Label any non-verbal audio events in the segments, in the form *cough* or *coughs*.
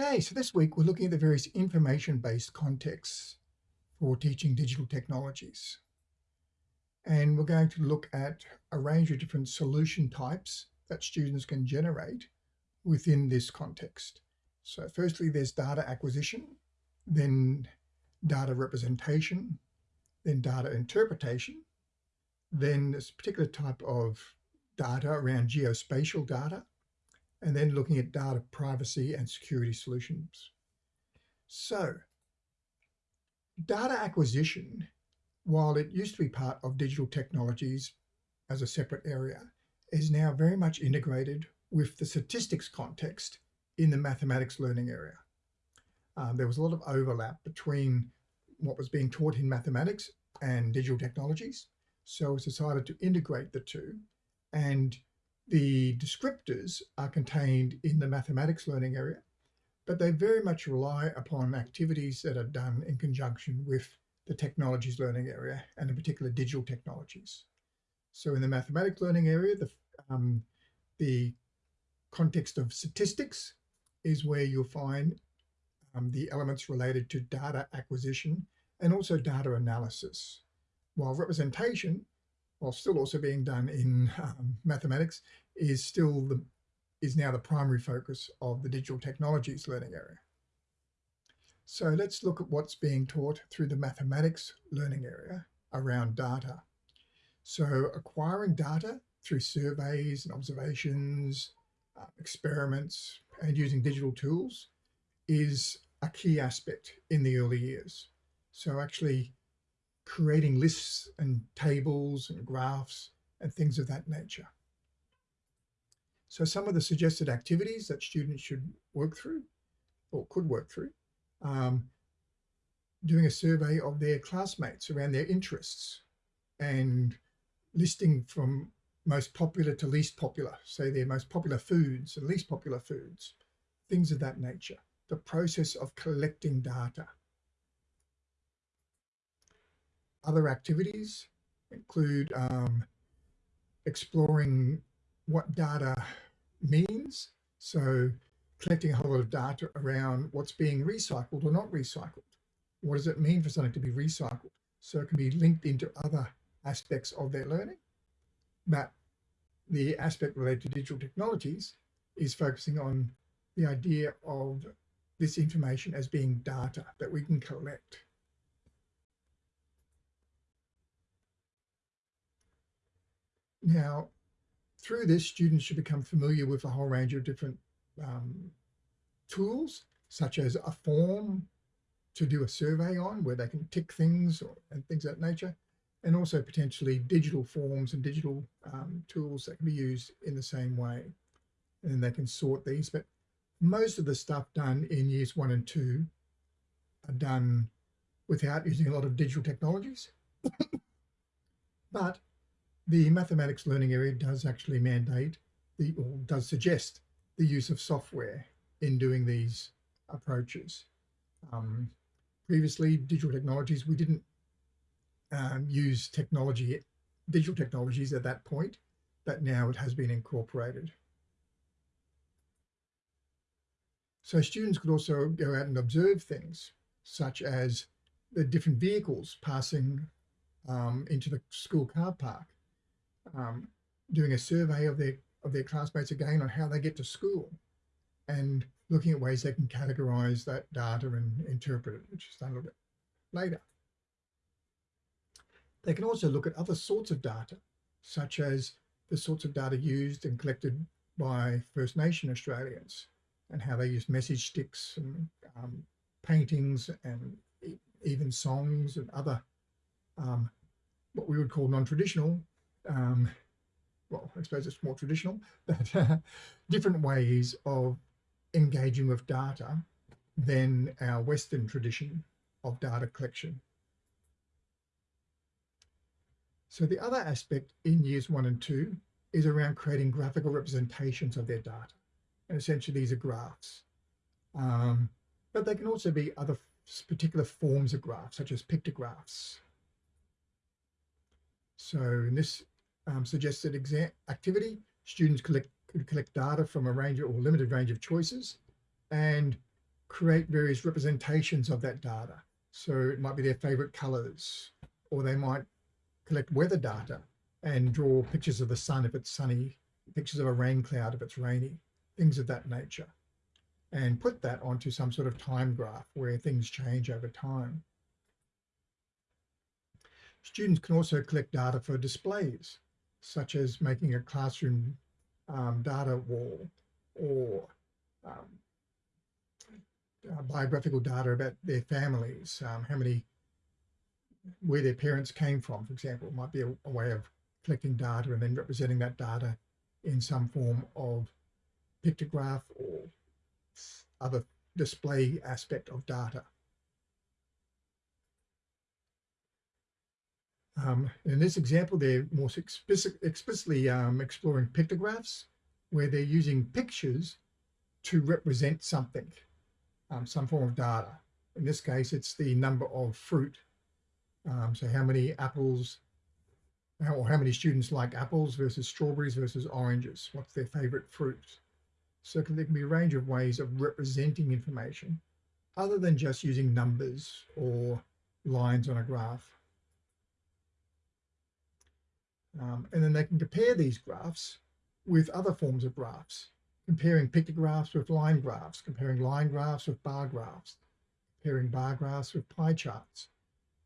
Okay, so this week we're looking at the various information-based contexts for teaching digital technologies. And we're going to look at a range of different solution types that students can generate within this context. So firstly, there's data acquisition, then data representation, then data interpretation, then this particular type of data around geospatial data, and then looking at data privacy and security solutions. So data acquisition, while it used to be part of digital technologies as a separate area, is now very much integrated with the statistics context in the mathematics learning area. Um, there was a lot of overlap between what was being taught in mathematics and digital technologies. So it's decided to integrate the two and the descriptors are contained in the mathematics learning area, but they very much rely upon activities that are done in conjunction with the technologies learning area and in particular digital technologies. So in the mathematics learning area, the, um, the context of statistics is where you'll find um, the elements related to data acquisition and also data analysis. While representation while still also being done in um, mathematics, is still the is now the primary focus of the digital technologies learning area. So let's look at what's being taught through the mathematics learning area around data. So acquiring data through surveys and observations, uh, experiments, and using digital tools is a key aspect in the early years. So actually creating lists and tables and graphs and things of that nature. So some of the suggested activities that students should work through or could work through, um, doing a survey of their classmates around their interests and listing from most popular to least popular, say their most popular foods and least popular foods, things of that nature. The process of collecting data. Other activities include um, exploring what data means. So collecting a whole lot of data around what's being recycled or not recycled. What does it mean for something to be recycled? So it can be linked into other aspects of their learning. But the aspect related to digital technologies is focusing on the idea of this information as being data that we can collect. Now, through this, students should become familiar with a whole range of different um, tools, such as a form to do a survey on where they can tick things or, and things of that nature, and also potentially digital forms and digital um, tools that can be used in the same way. And they can sort these, but most of the stuff done in years one and two are done without using a lot of digital technologies. *coughs* but the mathematics learning area does actually mandate the, or does suggest the use of software in doing these approaches. Um, previously, digital technologies, we didn't um, use technology, digital technologies at that point, but now it has been incorporated. So students could also go out and observe things such as the different vehicles passing um, into the school car park um, doing a survey of their of their classmates again on how they get to school and looking at ways they can categorize that data and interpret it, which is done a little bit later. They can also look at other sorts of data, such as the sorts of data used and collected by First Nation Australians and how they use message sticks and um, paintings and even songs and other um, what we would call non-traditional um, well, I suppose it's more traditional, *laughs* but uh, different ways of engaging with data than our Western tradition of data collection. So the other aspect in years one and two is around creating graphical representations of their data. And essentially these are graphs. Um, but they can also be other particular forms of graphs, such as pictographs. So in this um, suggested exam activity, students collect, could collect data from a range or limited range of choices and create various representations of that data. So it might be their favorite colors, or they might collect weather data and draw pictures of the sun if it's sunny, pictures of a rain cloud if it's rainy, things of that nature, and put that onto some sort of time graph where things change over time. Students can also collect data for displays, such as making a classroom um, data wall or um, uh, biographical data about their families, um, how many, where their parents came from, for example, might be a, a way of collecting data and then representing that data in some form of pictograph or other display aspect of data. Um, in this example, they're more explicitly um, exploring pictographs where they're using pictures to represent something um, some form of data. In this case, it's the number of fruit. Um, so how many apples, or how many students like apples versus strawberries versus oranges? What's their favorite fruit? So there can be a range of ways of representing information other than just using numbers or lines on a graph. Um, and then they can compare these graphs with other forms of graphs comparing pictographs with line graphs, comparing line graphs with bar graphs, comparing bar graphs with pie charts.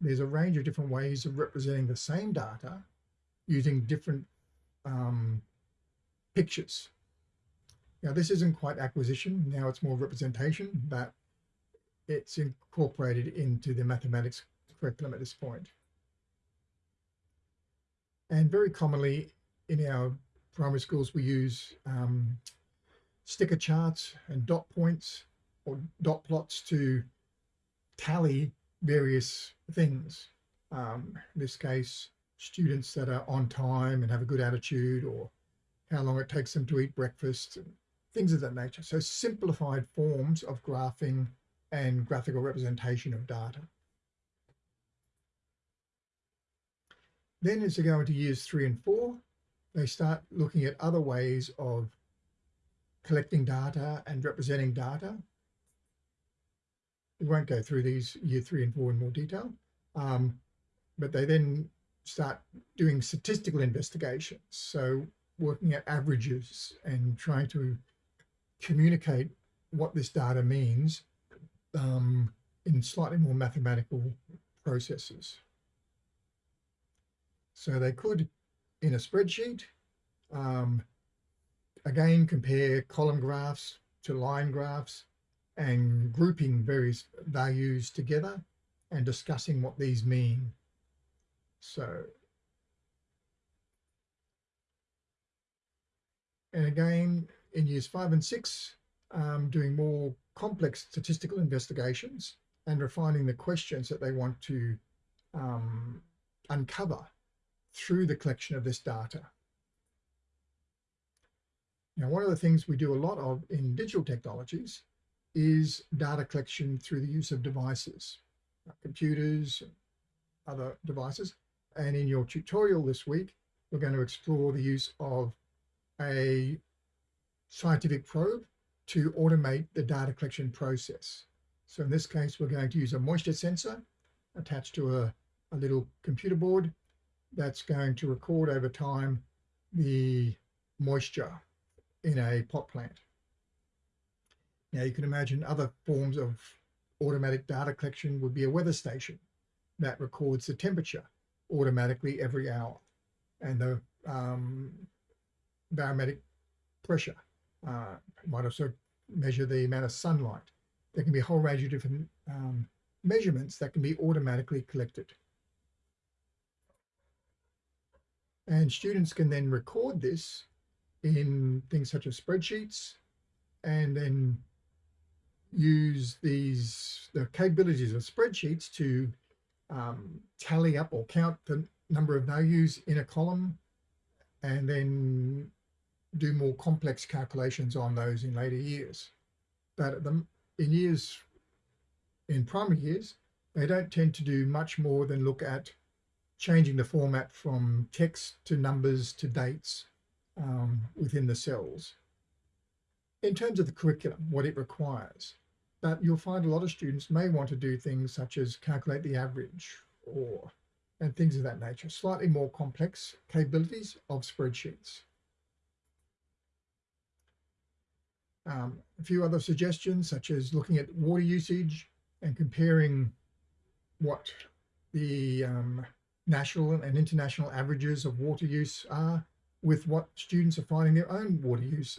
There's a range of different ways of representing the same data using different um, pictures. Now, this isn't quite acquisition. Now it's more representation, but it's incorporated into the mathematics curriculum at this point. And very commonly in our primary schools, we use um, sticker charts and dot points or dot plots to tally various things. Um, in this case, students that are on time and have a good attitude or how long it takes them to eat breakfast, and things of that nature. So simplified forms of graphing and graphical representation of data. Then as they go into years three and four, they start looking at other ways of collecting data and representing data. We won't go through these year three and four in more detail, um, but they then start doing statistical investigations. So working at averages and trying to communicate what this data means um, in slightly more mathematical processes. So they could, in a spreadsheet, um, again, compare column graphs to line graphs and grouping various values together and discussing what these mean. So, and again, in years five and six, um, doing more complex statistical investigations and refining the questions that they want to um, uncover through the collection of this data. Now, one of the things we do a lot of in digital technologies is data collection through the use of devices, computers, other devices. And in your tutorial this week, we're going to explore the use of a scientific probe to automate the data collection process. So in this case, we're going to use a moisture sensor attached to a, a little computer board that's going to record over time the moisture in a pot plant. Now you can imagine other forms of automatic data collection would be a weather station that records the temperature automatically every hour and the um, barometric pressure. Uh, might also measure the amount of sunlight. There can be a whole range of different um, measurements that can be automatically collected. And students can then record this in things such as spreadsheets and then use these the capabilities of spreadsheets to um, tally up or count the number of values in a column and then do more complex calculations on those in later years. But the, in years, in primary years, they don't tend to do much more than look at changing the format from text to numbers to dates um, within the cells. In terms of the curriculum, what it requires, but you'll find a lot of students may want to do things such as calculate the average or and things of that nature, slightly more complex capabilities of spreadsheets. Um, a few other suggestions, such as looking at water usage and comparing what the um, national and international averages of water use are with what students are finding their own water use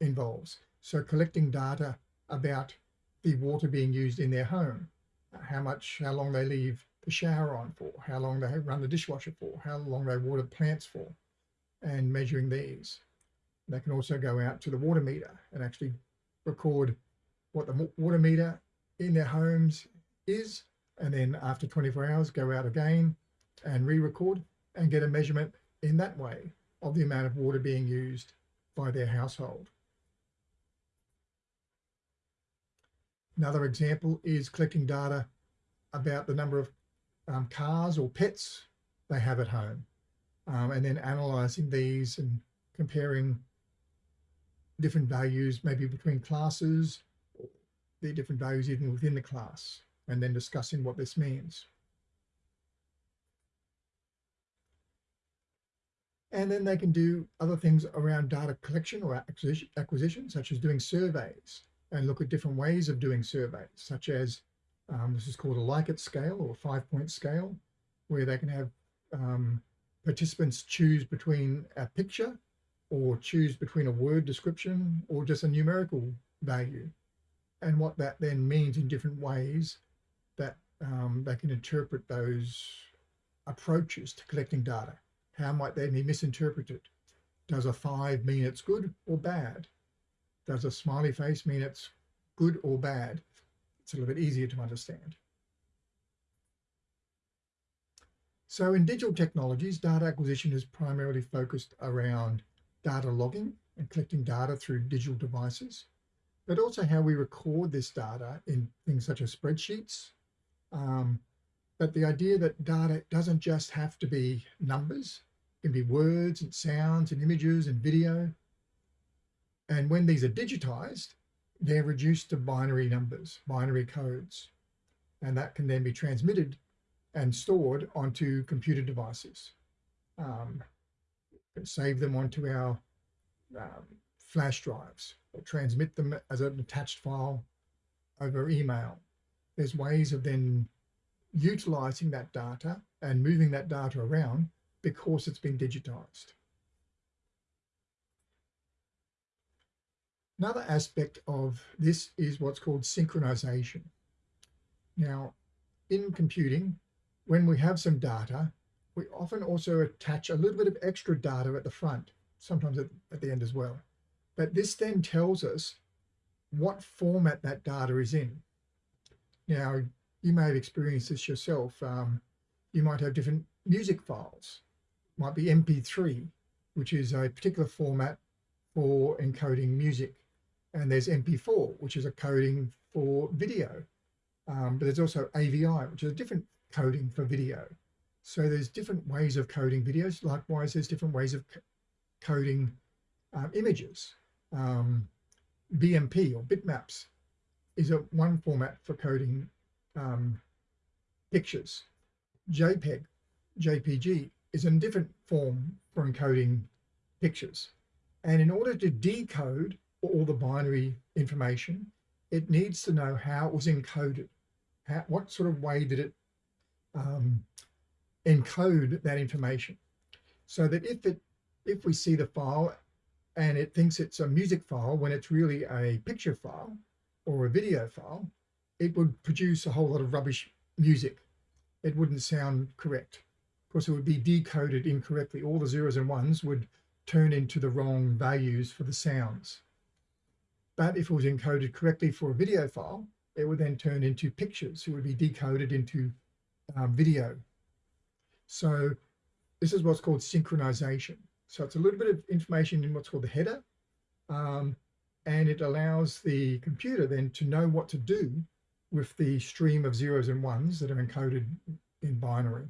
involves. So collecting data about the water being used in their home, how much, how long they leave the shower on for, how long they run the dishwasher for, how long they water plants for, and measuring these. They can also go out to the water meter and actually record what the water meter in their homes is, and then after 24 hours, go out again and re-record and get a measurement in that way of the amount of water being used by their household. Another example is collecting data about the number of um, cars or pets they have at home, um, and then analyzing these and comparing different values, maybe between classes, the different values even within the class, and then discussing what this means. And then they can do other things around data collection or acquisition, acquisition such as doing surveys and look at different ways of doing surveys, such as um, this is called a Likert scale or five point scale, where they can have um, participants choose between a picture or choose between a word description or just a numerical value. And what that then means in different ways that um, they can interpret those approaches to collecting data. How might they be misinterpreted? Does a five mean it's good or bad? Does a smiley face mean it's good or bad? It's a little bit easier to understand. So in digital technologies, data acquisition is primarily focused around data logging and collecting data through digital devices, but also how we record this data in things such as spreadsheets. Um, but the idea that data doesn't just have to be numbers, it can be words and sounds and images and video. And when these are digitized, they're reduced to binary numbers, binary codes, and that can then be transmitted and stored onto computer devices. Um, save them onto our um, flash drives or transmit them as an attached file over email. There's ways of then utilizing that data and moving that data around because it's been digitized. Another aspect of this is what's called synchronization. Now, in computing, when we have some data, we often also attach a little bit of extra data at the front, sometimes at, at the end as well. But this then tells us what format that data is in. Now, you may have experienced this yourself. Um, you might have different music files, might be MP3, which is a particular format for encoding music. And there's MP4, which is a coding for video. Um, but there's also AVI, which is a different coding for video. So there's different ways of coding videos. Likewise, there's different ways of coding um, images. Um, BMP or bitmaps is a one format for coding um, pictures. JPEG, JPG is a different form for encoding pictures. And in order to decode all the binary information, it needs to know how it was encoded. How, what sort of way did it um, encode that information so that if it if we see the file and it thinks it's a music file when it's really a picture file or a video file, it would produce a whole lot of rubbish music. It wouldn't sound correct. Of course, it would be decoded incorrectly. All the zeros and ones would turn into the wrong values for the sounds. But if it was encoded correctly for a video file, it would then turn into pictures. It would be decoded into um, video so this is what's called synchronization. So it's a little bit of information in what's called the header. Um, and it allows the computer then to know what to do with the stream of zeros and ones that are encoded in binary.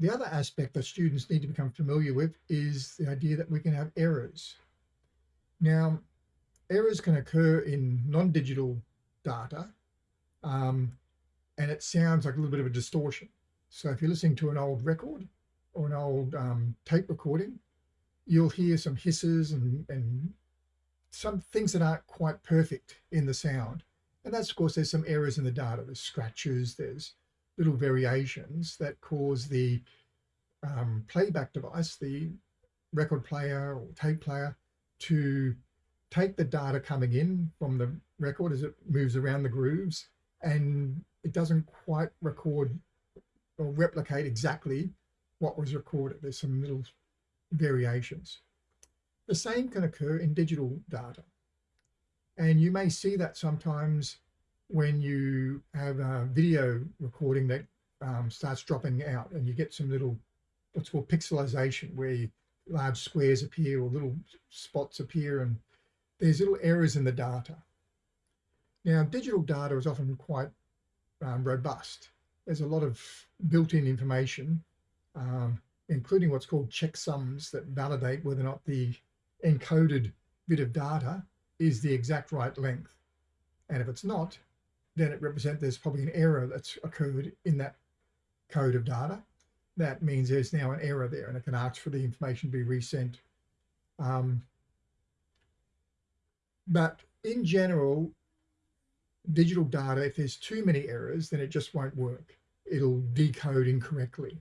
The other aspect that students need to become familiar with is the idea that we can have errors. Now, errors can occur in non-digital data, um, and it sounds like a little bit of a distortion. So if you're listening to an old record or an old um, tape recording, you'll hear some hisses and, and some things that aren't quite perfect in the sound. And that's, of course, there's some errors in the data. There's scratches, there's little variations that cause the um, playback device, the record player or tape player, to take the data coming in from the record as it moves around the grooves and it doesn't quite record or replicate exactly what was recorded. There's some little variations. The same can occur in digital data. And you may see that sometimes when you have a video recording that um, starts dropping out and you get some little, what's called pixelization, where large squares appear or little spots appear and there's little errors in the data. Now, digital data is often quite um, robust. There's a lot of built-in information, um, including what's called checksums that validate whether or not the encoded bit of data is the exact right length. And if it's not, then it represents there's probably an error that's occurred in that code of data. That means there's now an error there and it can ask for the information to be resent. Um, but in general, digital data, if there's too many errors, then it just won't work. It'll decode incorrectly.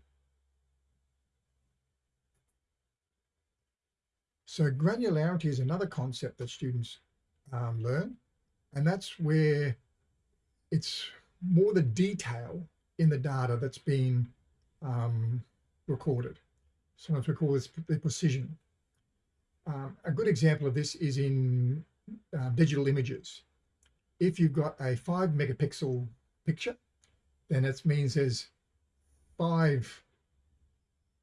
So granularity is another concept that students um, learn, and that's where it's more the detail in the data that's been um, recorded. Sometimes we call this the precision. Um, a good example of this is in uh, digital images. If you've got a five megapixel picture, then it means there's five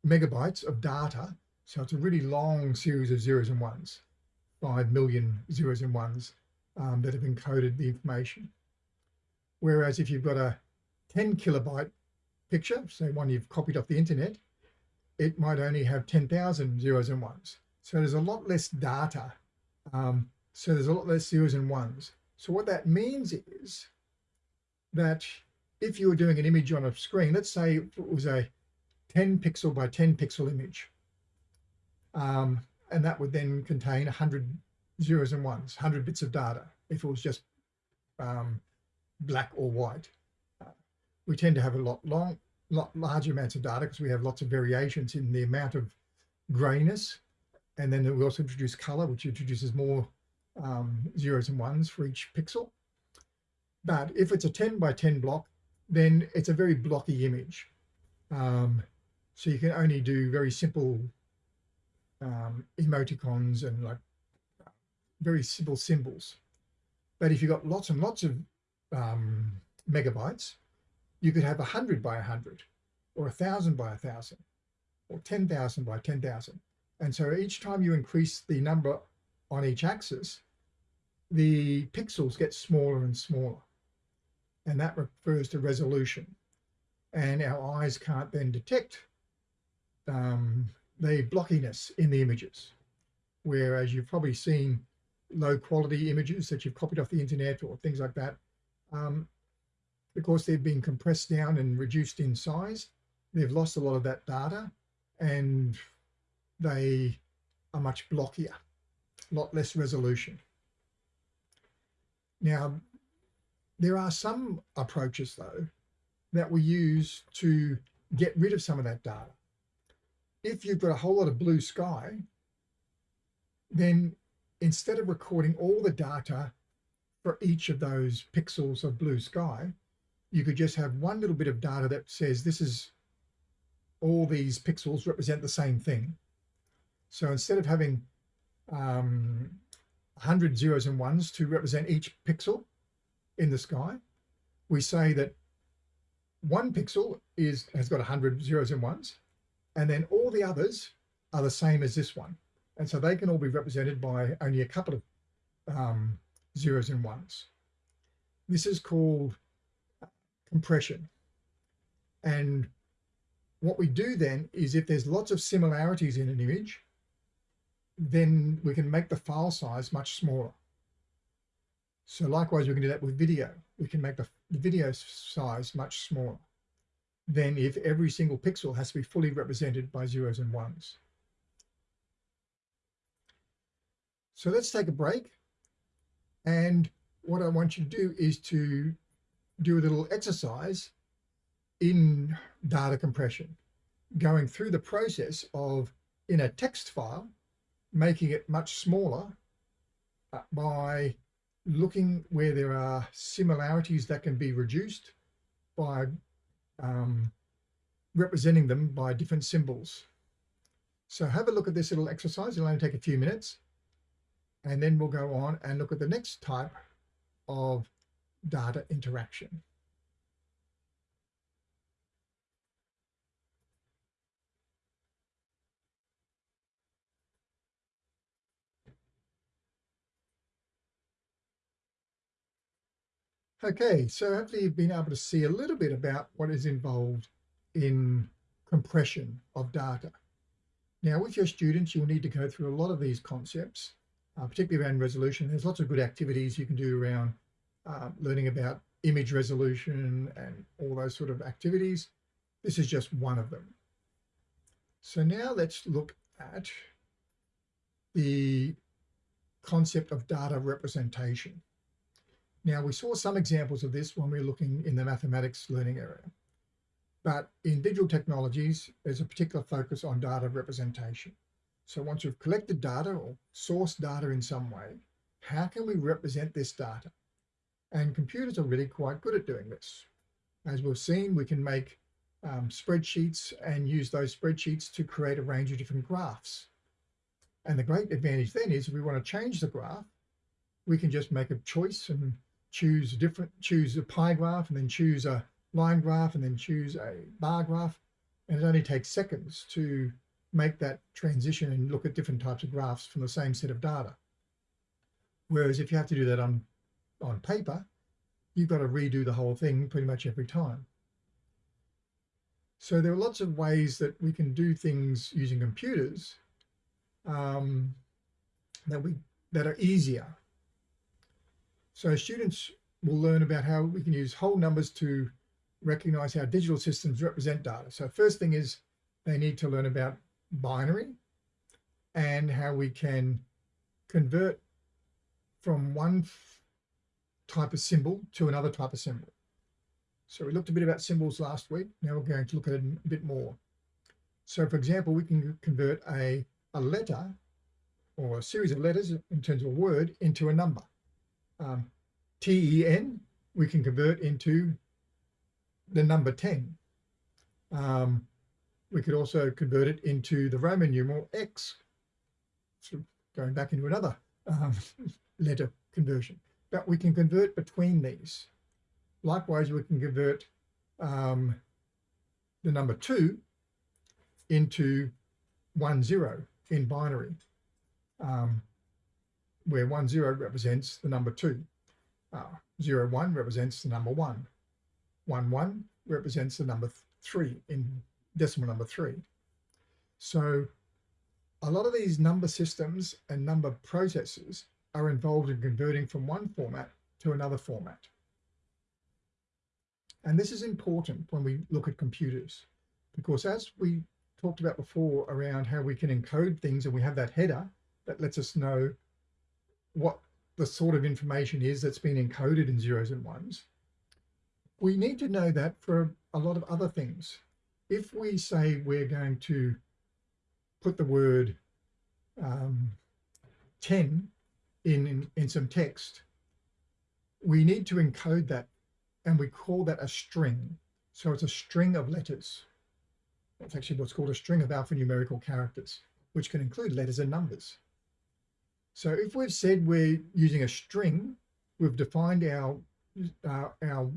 megabytes of data. So it's a really long series of zeros and ones, five million zeros and ones um, that have encoded the information. Whereas if you've got a 10 kilobyte picture, say one you've copied off the internet, it might only have 10,000 zeros and ones. So there's a lot less data um, so there's a lot less zeros and ones. So what that means is that if you were doing an image on a screen, let's say it was a 10 pixel by 10 pixel image, um, and that would then contain 100 zeros and ones, 100 bits of data, if it was just um, black or white. We tend to have a lot long, lot larger amounts of data because we have lots of variations in the amount of grayness. And then we also introduce color, which introduces more um, zeros and ones for each pixel. But if it's a 10 by 10 block, then it's a very blocky image. Um, so you can only do very simple um, emoticons and like very simple symbols. But if you've got lots and lots of um, megabytes, you could have 100 by 100 or 1,000 by 1,000 or 10,000 by 10,000. And so each time you increase the number on each axis, the pixels get smaller and smaller. And that refers to resolution. And our eyes can't then detect um, the blockiness in the images. Whereas you've probably seen low quality images that you've copied off the internet or things like that. Um, because they've been compressed down and reduced in size, they've lost a lot of that data and they are much blockier, a lot less resolution. Now, there are some approaches though that we use to get rid of some of that data. If you've got a whole lot of blue sky, then instead of recording all the data for each of those pixels of blue sky, you could just have one little bit of data that says this is all these pixels represent the same thing. So instead of having um, 100 zeros and ones to represent each pixel in the sky. We say that one pixel is has got 100 zeros and ones, and then all the others are the same as this one. And so they can all be represented by only a couple of um, zeros and ones. This is called compression. And what we do then is if there's lots of similarities in an image, then we can make the file size much smaller. So likewise, we can do that with video. We can make the, the video size much smaller than if every single pixel has to be fully represented by zeros and ones. So let's take a break. And what I want you to do is to do a little exercise in data compression, going through the process of in a text file, making it much smaller uh, by looking where there are similarities that can be reduced by um, representing them by different symbols. So have a look at this little exercise. It'll only take a few minutes. And then we'll go on and look at the next type of data interaction. Okay, so hopefully you've been able to see a little bit about what is involved in compression of data. Now with your students, you'll need to go through a lot of these concepts, uh, particularly around resolution. There's lots of good activities you can do around uh, learning about image resolution and all those sort of activities. This is just one of them. So now let's look at the concept of data representation. Now, we saw some examples of this when we were looking in the mathematics learning area. But in digital technologies, there's a particular focus on data representation. So once we've collected data or sourced data in some way, how can we represent this data? And computers are really quite good at doing this. As we've seen, we can make um, spreadsheets and use those spreadsheets to create a range of different graphs. And the great advantage then is if we want to change the graph, we can just make a choice and choose a different, choose a pie graph and then choose a line graph and then choose a bar graph. And it only takes seconds to make that transition and look at different types of graphs from the same set of data. Whereas if you have to do that on, on paper, you've got to redo the whole thing pretty much every time. So there are lots of ways that we can do things using computers um, that we that are easier so students will learn about how we can use whole numbers to recognize how digital systems represent data. So first thing is they need to learn about binary and how we can convert from one type of symbol to another type of symbol. So we looked a bit about symbols last week. Now we're going to look at it a bit more. So for example, we can convert a, a letter or a series of letters in terms of a word into a number um, TEN, we can convert into the number 10. Um, we could also convert it into the Roman numeral X, so going back into another um, *laughs* letter conversion. But we can convert between these. Likewise, we can convert um, the number 2 into 1, 0 in binary. Um, where one zero represents the number two. Uh, zero one represents the number one. One one represents the number th three in decimal number three. So a lot of these number systems and number processes are involved in converting from one format to another format. And this is important when we look at computers, because as we talked about before around how we can encode things and we have that header that lets us know what the sort of information is that's been encoded in zeros and ones, we need to know that for a lot of other things. If we say we're going to put the word um, 10 in, in, in some text, we need to encode that and we call that a string. So it's a string of letters. It's actually what's called a string of alphanumerical characters, which can include letters and numbers. So if we've said we're using a string, we've defined our, uh, our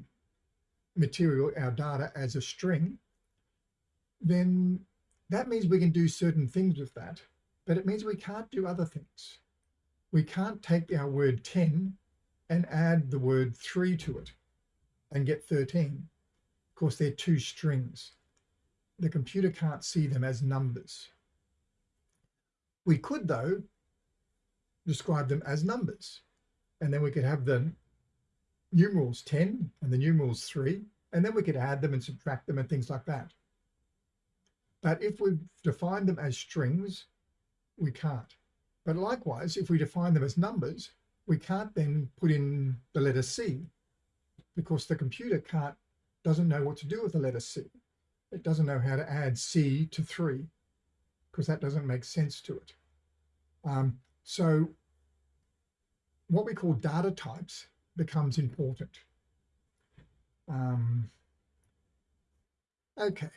material, our data as a string, then that means we can do certain things with that, but it means we can't do other things. We can't take our word 10 and add the word 3 to it and get 13. Of course, they're two strings. The computer can't see them as numbers. We could, though, describe them as numbers. And then we could have the numerals 10 and the numerals 3, and then we could add them and subtract them and things like that. But if we define them as strings, we can't. But likewise, if we define them as numbers, we can't then put in the letter C because the computer can't doesn't know what to do with the letter C. It doesn't know how to add C to 3 because that doesn't make sense to it. Um, so what we call data types becomes important. Um, okay.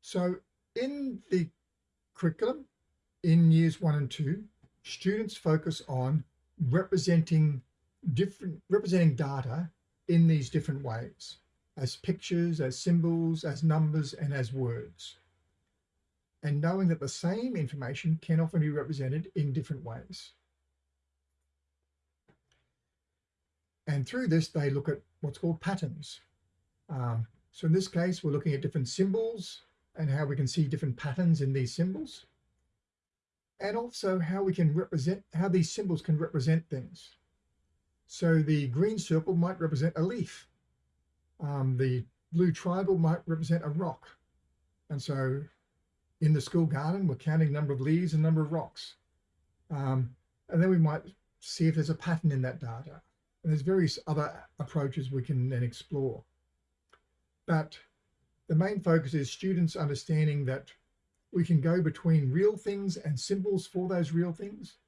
So in the curriculum, in years one and two, students focus on representing different, representing data in these different ways, as pictures, as symbols, as numbers, and as words. And knowing that the same information can often be represented in different ways. And through this, they look at what's called patterns. Um, so in this case, we're looking at different symbols and how we can see different patterns in these symbols. And also how we can represent, how these symbols can represent things. So the green circle might represent a leaf. Um, the blue triangle might represent a rock. And so in the school garden, we're counting number of leaves and number of rocks. Um, and then we might see if there's a pattern in that data. And there's various other approaches we can then explore. But the main focus is students understanding that we can go between real things and symbols for those real things.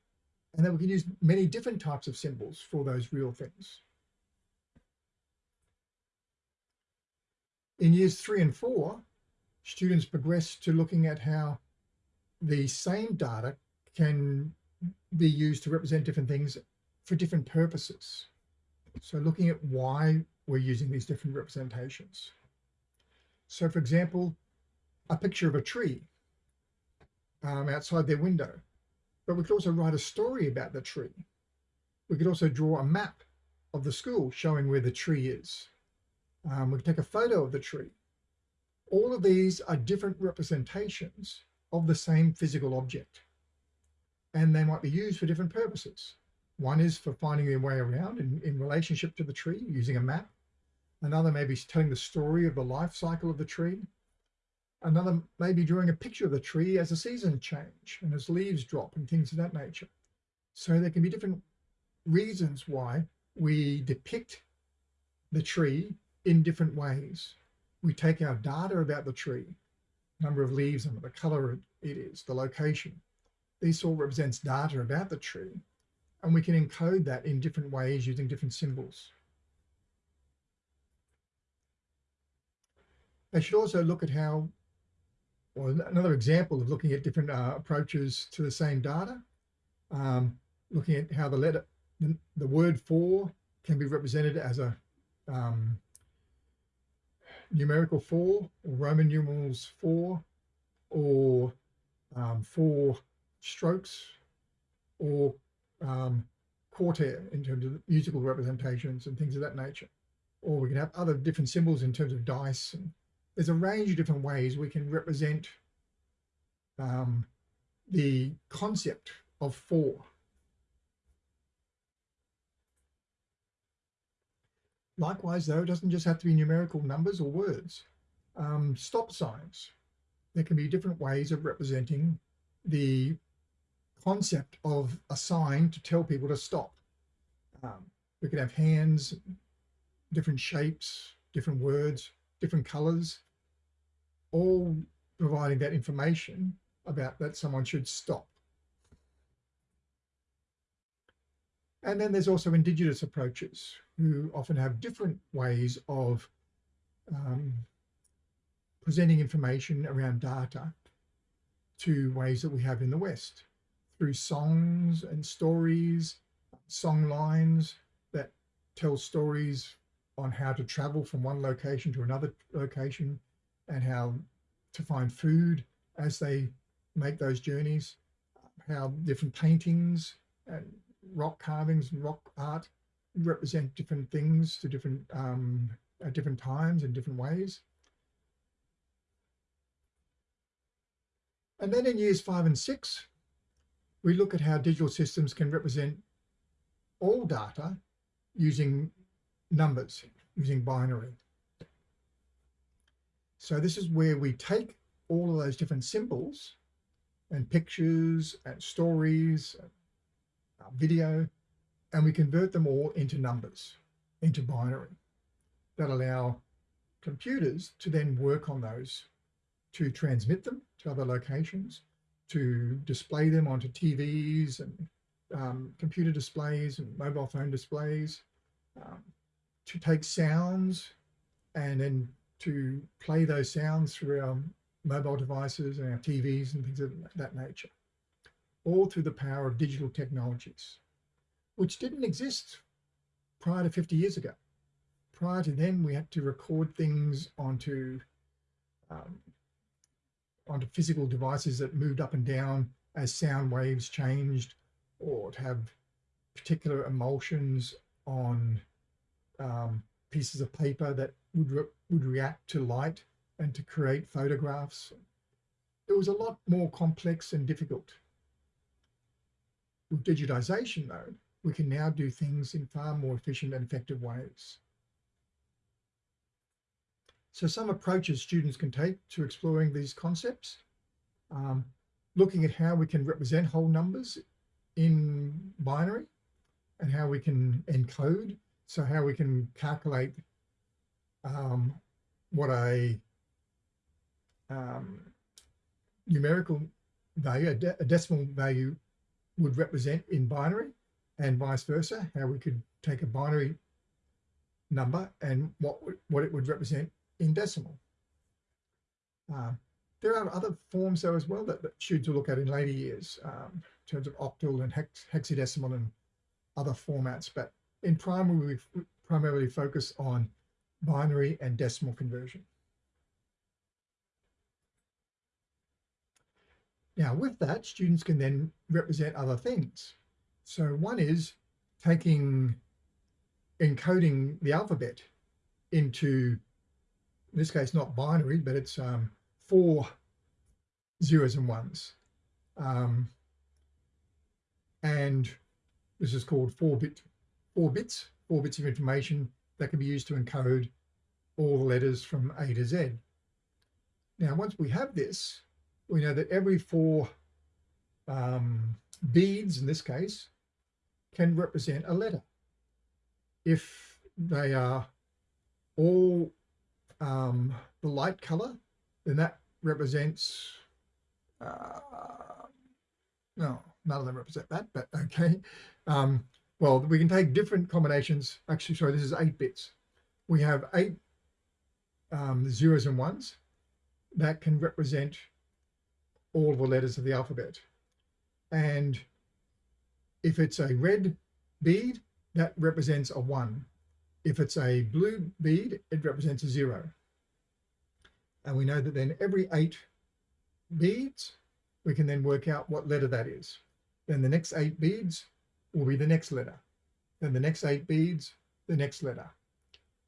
And that we can use many different types of symbols for those real things. In years three and four, students progress to looking at how the same data can be used to represent different things for different purposes. So looking at why we're using these different representations. So for example, a picture of a tree um, outside their window. But we could also write a story about the tree. We could also draw a map of the school showing where the tree is. Um, we could take a photo of the tree. All of these are different representations of the same physical object. And they might be used for different purposes. One is for finding their way around in, in relationship to the tree using a map. Another may be telling the story of the life cycle of the tree. Another may be drawing a picture of the tree as the seasons change and as leaves drop and things of that nature. So there can be different reasons why we depict the tree in different ways. We take our data about the tree, number of leaves and the color it is, the location. This all represents data about the tree and we can encode that in different ways using different symbols. They should also look at how, or another example of looking at different uh, approaches to the same data, um, looking at how the letter, the, word four can be represented as a um, numerical four or Roman numerals four or um, four strokes or um, quartet in terms of musical representations and things of that nature. Or we can have other different symbols in terms of dice. And there's a range of different ways we can represent um, the concept of four. Likewise, though, it doesn't just have to be numerical numbers or words. Um, stop signs. There can be different ways of representing the concept of a sign to tell people to stop. Um, we could have hands, different shapes, different words, different colors, all providing that information about that someone should stop. And then there's also indigenous approaches who often have different ways of um, presenting information around data to ways that we have in the West through songs and stories, song lines that tell stories on how to travel from one location to another location and how to find food as they make those journeys, how different paintings and rock carvings and rock art represent different things to different um, at different times in different ways. And then in years five and six, we look at how digital systems can represent all data using numbers, using binary. So this is where we take all of those different symbols and pictures and stories, uh, video, and we convert them all into numbers, into binary that allow computers to then work on those, to transmit them to other locations, to display them onto TVs and um, computer displays and mobile phone displays, um, to take sounds and then to play those sounds through our mobile devices and our TVs and things of that nature, all through the power of digital technologies, which didn't exist prior to 50 years ago. Prior to then, we had to record things onto um, onto physical devices that moved up and down as sound waves changed, or to have particular emulsions on um, pieces of paper that would re would react to light and to create photographs. It was a lot more complex and difficult. With digitization, though, we can now do things in far more efficient and effective ways. So some approaches students can take to exploring these concepts, um, looking at how we can represent whole numbers in binary and how we can encode. So how we can calculate um, what a um, numerical value, a, de a, decimal value would represent in binary and vice versa, how we could take a binary number and what, what it would represent in decimal. Uh, there are other forms though as well that, that students will look at in later years um, in terms of octal and hex, hexadecimal and other formats. But in primary, we primarily focus on binary and decimal conversion. Now with that, students can then represent other things. So one is taking, encoding the alphabet into, in this case, not binary, but it's um, four zeros and ones. Um, and this is called four bit, four bits, four bits of information that can be used to encode all the letters from A to Z. Now, once we have this, we know that every four um, beads, in this case, can represent a letter. If they are all um, the light color, then that represents, uh, no, none of them represent that, but okay. Um, well, we can take different combinations. Actually, sorry, this is eight bits. We have eight um, zeros and ones that can represent all the letters of the alphabet. And if it's a red bead, that represents a one. If it's a blue bead, it represents a zero. And we know that then every eight beads, we can then work out what letter that is. Then the next eight beads will be the next letter. Then the next eight beads, the next letter.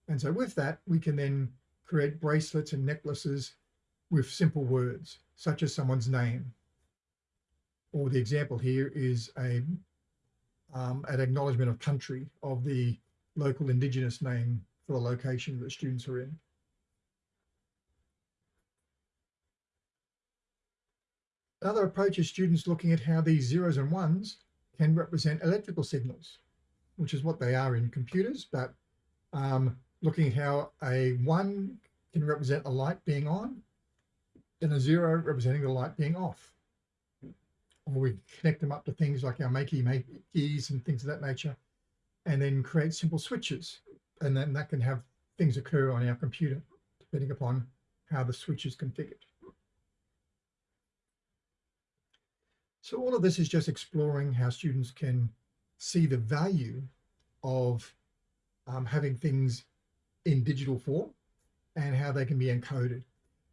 And so with that, we can then create bracelets and necklaces with simple words such as someone's name. Or the example here is a um, an acknowledgement of country of the local indigenous name for the location that students are in. Another approach is students looking at how these zeros and ones can represent electrical signals, which is what they are in computers, but um, looking at how a one can represent a light being on and a zero representing the light being off. Or we connect them up to things like our makey makeys and things of that nature, and then create simple switches. And then that can have things occur on our computer, depending upon how the switch is configured. So all of this is just exploring how students can see the value of um, having things in digital form and how they can be encoded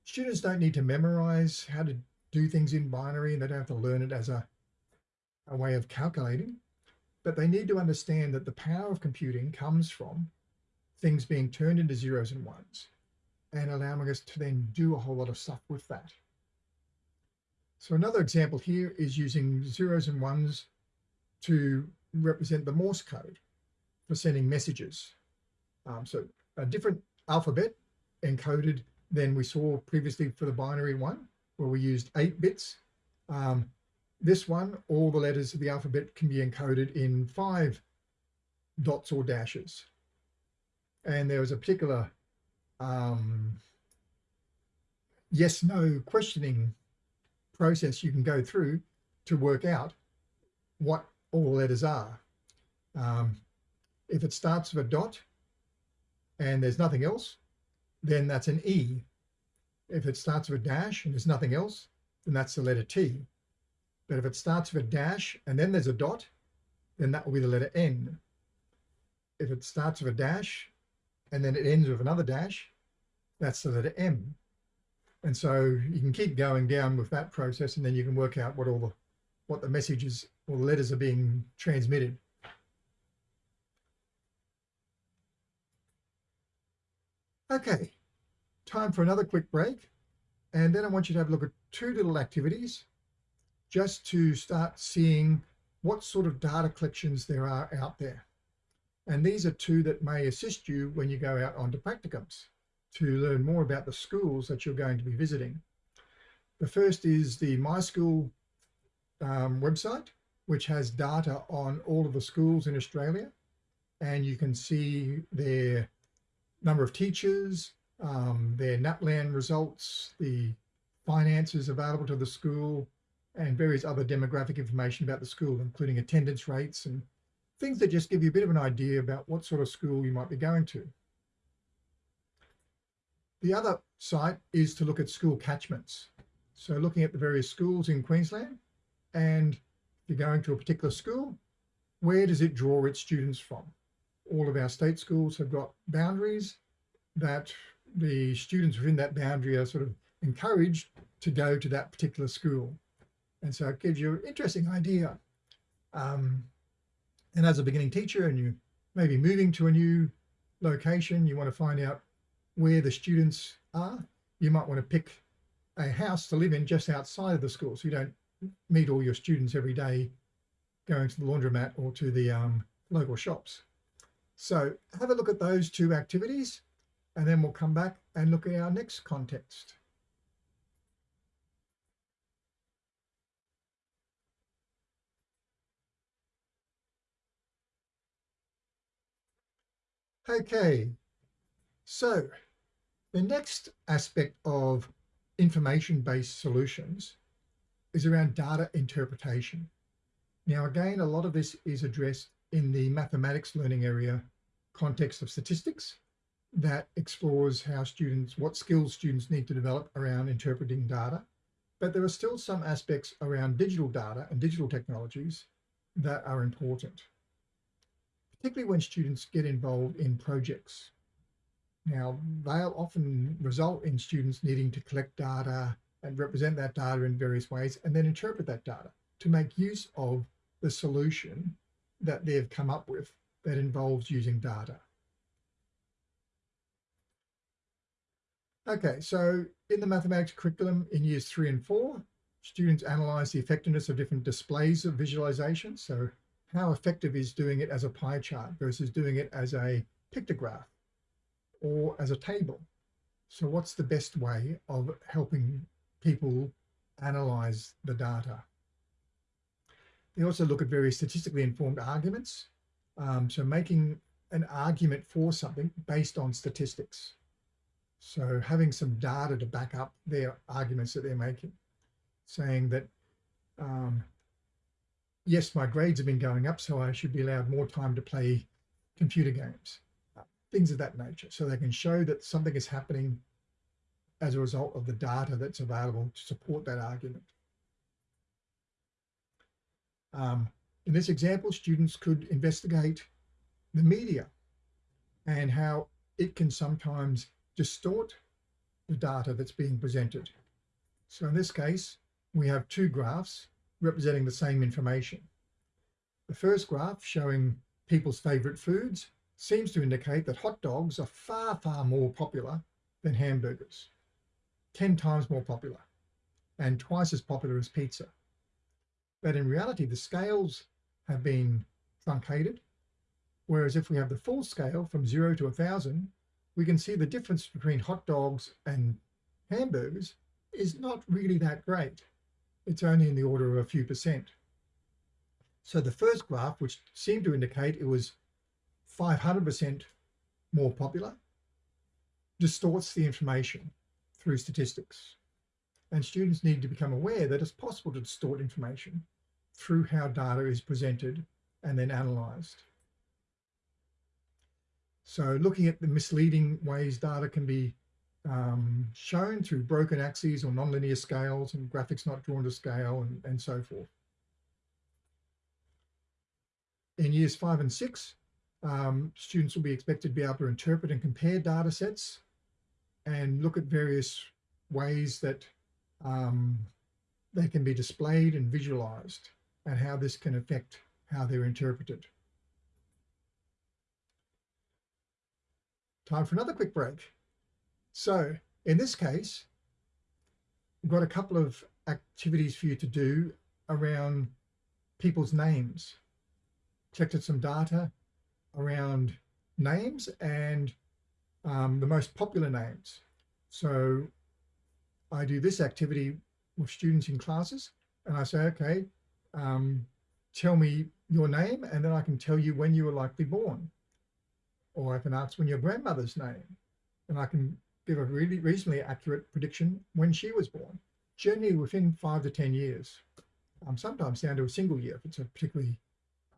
students don't need to memorize how to do things in binary and they don't have to learn it as a, a way of calculating, but they need to understand that the power of computing comes from things being turned into zeros and ones and allowing us to then do a whole lot of stuff with that. So another example here is using zeros and ones to represent the Morse code for sending messages. Um, so a different alphabet encoded than we saw previously for the binary one, where we used eight bits. Um, this one, all the letters of the alphabet can be encoded in five dots or dashes. And there was a particular um, yes, no questioning process you can go through to work out what all the letters are. Um, if it starts with a dot and there's nothing else, then that's an E. If it starts with a dash and there's nothing else, then that's the letter T. But if it starts with a dash and then there's a dot, then that will be the letter N. If it starts with a dash and then it ends with another dash, that's the letter M. And so you can keep going down with that process and then you can work out what all the what the messages or letters are being transmitted. Okay, time for another quick break. And then I want you to have a look at two little activities just to start seeing what sort of data collections there are out there. And these are two that may assist you when you go out onto practicums to learn more about the schools that you're going to be visiting. The first is the My School um, website, which has data on all of the schools in Australia. And you can see their number of teachers, um, their NAPLAN results, the finances available to the school, and various other demographic information about the school, including attendance rates and things that just give you a bit of an idea about what sort of school you might be going to. The other site is to look at school catchments. So looking at the various schools in Queensland, and if you're going to a particular school, where does it draw its students from? All of our state schools have got boundaries that the students within that boundary are sort of encouraged to go to that particular school. And so it gives you an interesting idea. Um, and as a beginning teacher and you may be moving to a new location, you want to find out where the students are, you might want to pick a house to live in just outside of the school so you don't meet all your students every day going to the laundromat or to the um, local shops. So have a look at those two activities and then we'll come back and look at our next context. Okay, so the next aspect of information-based solutions is around data interpretation. Now, again, a lot of this is addressed in the mathematics learning area context of statistics that explores how students, what skills students need to develop around interpreting data. But there are still some aspects around digital data and digital technologies that are important, particularly when students get involved in projects now, they'll often result in students needing to collect data and represent that data in various ways and then interpret that data to make use of the solution that they've come up with that involves using data. Okay, so in the mathematics curriculum in years three and four, students analyze the effectiveness of different displays of visualization. So how effective is doing it as a pie chart versus doing it as a pictograph or as a table. So what's the best way of helping people analyze the data? They also look at very statistically informed arguments. Um, so making an argument for something based on statistics. So having some data to back up their arguments that they're making, saying that, um, yes, my grades have been going up, so I should be allowed more time to play computer games things of that nature. So they can show that something is happening as a result of the data that's available to support that argument. Um, in this example, students could investigate the media and how it can sometimes distort the data that's being presented. So in this case, we have two graphs representing the same information. The first graph showing people's favorite foods seems to indicate that hot dogs are far, far more popular than hamburgers, 10 times more popular. and twice as popular as pizza. But in reality, the scales have been truncated. Whereas if we have the full scale from zero to a thousand, we can see the difference between hot dogs and hamburgers is not really that great. It's only in the order of a few percent. So the first graph, which seemed to indicate it was 500% more popular, distorts the information through statistics. And students need to become aware that it's possible to distort information through how data is presented and then analysed. So looking at the misleading ways data can be um, shown through broken axes or nonlinear scales and graphics not drawn to scale and, and so forth. In years five and six, um, students will be expected to be able to interpret and compare data sets and look at various ways that um, they can be displayed and visualized and how this can affect how they're interpreted. Time for another quick break. So in this case, we've got a couple of activities for you to do around people's names. Collected some data around names and um, the most popular names. So I do this activity with students in classes and I say, okay, um, tell me your name and then I can tell you when you were likely born. Or I can ask when your grandmother's name and I can give a really reasonably accurate prediction when she was born, generally within five to 10 years, um, sometimes down to a single year if it's a particularly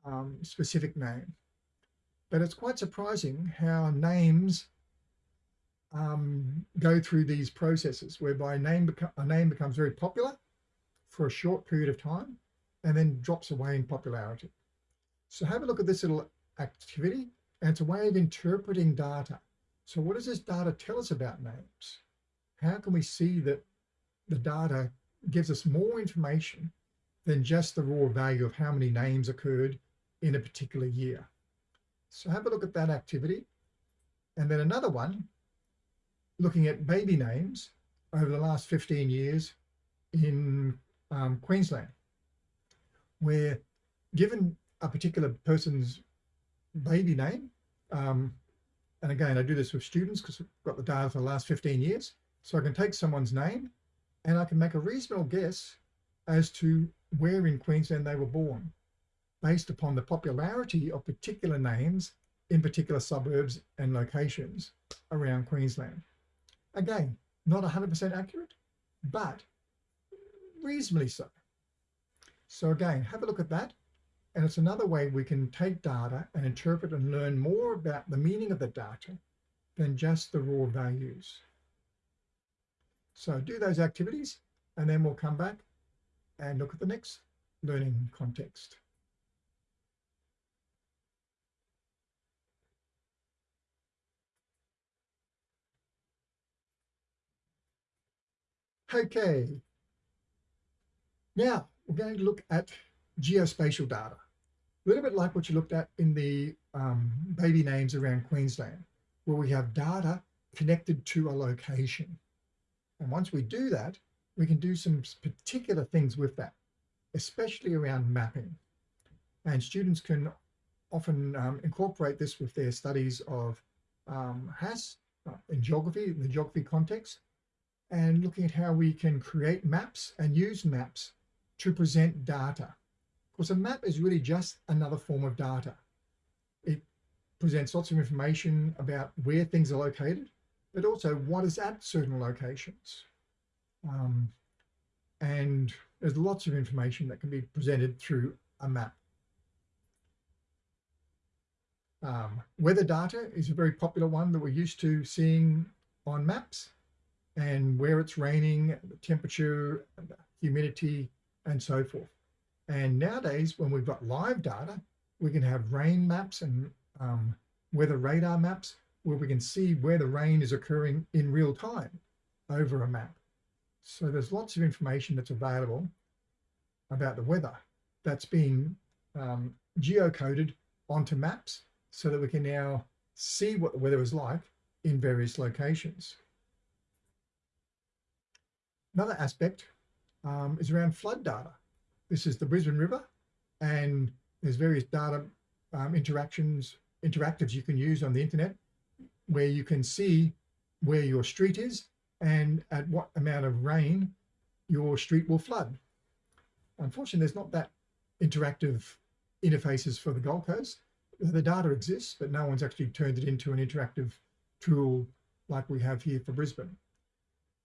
um, specific name. But it's quite surprising how names um, go through these processes whereby a name, a name becomes very popular for a short period of time and then drops away in popularity. So have a look at this little activity and it's a way of interpreting data. So what does this data tell us about names? How can we see that the data gives us more information than just the raw value of how many names occurred in a particular year? So have a look at that activity. And then another one, looking at baby names over the last 15 years in um, Queensland, where given a particular person's baby name, um, and again, I do this with students because I've got the data for the last 15 years. So I can take someone's name and I can make a reasonable guess as to where in Queensland they were born based upon the popularity of particular names in particular suburbs and locations around Queensland. Again, not 100% accurate, but reasonably so. So again, have a look at that. And it's another way we can take data and interpret and learn more about the meaning of the data than just the raw values. So do those activities and then we'll come back and look at the next learning context. Okay. Now we're going to look at geospatial data, a little bit like what you looked at in the um, baby names around Queensland, where we have data connected to a location. And once we do that, we can do some particular things with that, especially around mapping. And students can often um, incorporate this with their studies of um, HASS uh, in geography, in the geography context, and looking at how we can create maps and use maps to present data. Because a map is really just another form of data. It presents lots of information about where things are located, but also what is at certain locations. Um, and there's lots of information that can be presented through a map. Um, weather data is a very popular one that we're used to seeing on maps and where it's raining, the temperature, humidity, and so forth. And nowadays, when we've got live data, we can have rain maps and um, weather radar maps where we can see where the rain is occurring in real time over a map. So there's lots of information that's available about the weather that's being um, geocoded onto maps so that we can now see what the weather is like in various locations. Another aspect um, is around flood data. This is the Brisbane River and there's various data um, interactions, interactives you can use on the internet where you can see where your street is and at what amount of rain your street will flood. Unfortunately, there's not that interactive interfaces for the Gold Coast. The data exists, but no one's actually turned it into an interactive tool like we have here for Brisbane.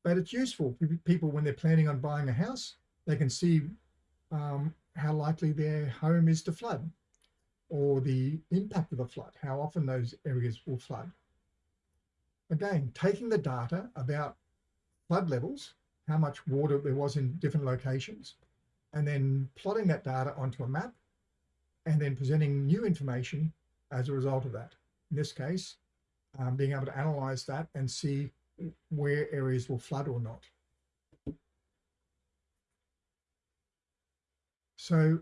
But it's useful for people when they're planning on buying a house. They can see um, how likely their home is to flood or the impact of the flood, how often those areas will flood. Again, taking the data about flood levels, how much water there was in different locations, and then plotting that data onto a map and then presenting new information as a result of that. In this case, um, being able to analyze that and see where areas will flood or not. So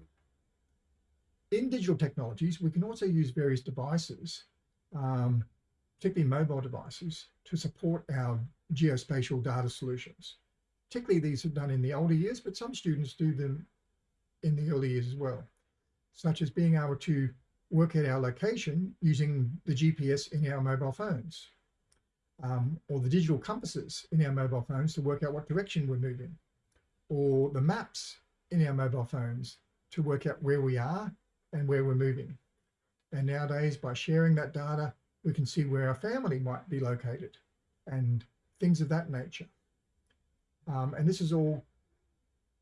in digital technologies, we can also use various devices, um, particularly mobile devices, to support our geospatial data solutions. Particularly these are done in the older years, but some students do them in the early years as well, such as being able to work out our location using the GPS in our mobile phones um, or the digital compasses in our mobile phones to work out what direction we're moving or the maps in our mobile phones to work out where we are and where we're moving. And nowadays, by sharing that data, we can see where our family might be located and things of that nature. Um, and this is all